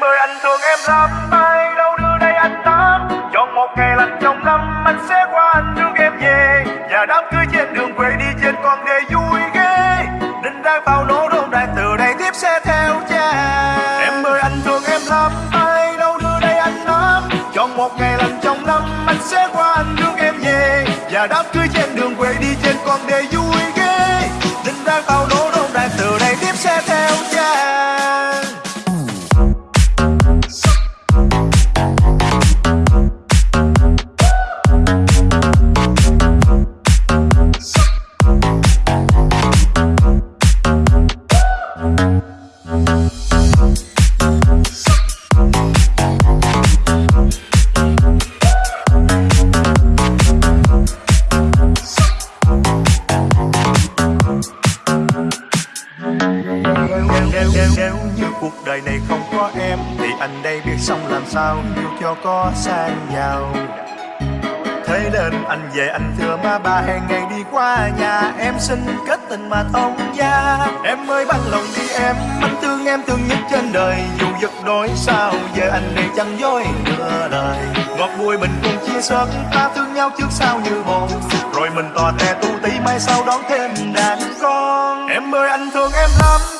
Em ơi anh thương em lắm Mai đâu đưa đây anh tắm Chọn một ngày lành trong năm, Anh sẽ qua anh đưa em về. Và đám cưới trên đường quê đi trên con đê vui ghê. Đinh đang bao nổ đôn đại từ đây tiếp sẽ theo cha. Em ơi anh thương em lắm Mai đâu đưa đây anh tắm Chọn một ngày lành trong năm, Anh sẽ qua anh đưa em về. Và đám cưới trên đường quê đi trên con đê vui đời này không có em, Thì anh đây biết xong làm sao, yêu cho có sang giàu Thế nên anh về anh thưa má ba hẹn ngày đi qua nhà, Em xin kết tình mà thông gia. Em ơi bằng lòng đi em, Anh thương em thương nhất trên đời, Dù giật đôi sao Giờ anh đây chẳng dối nửa lời Ngọt bùi mình cùng chia sớt, Ta thương nhau trước sau như một Rồi mình tò te tu tí mai sau đón thêm đàn con. Em ơi, anh thương em lắm.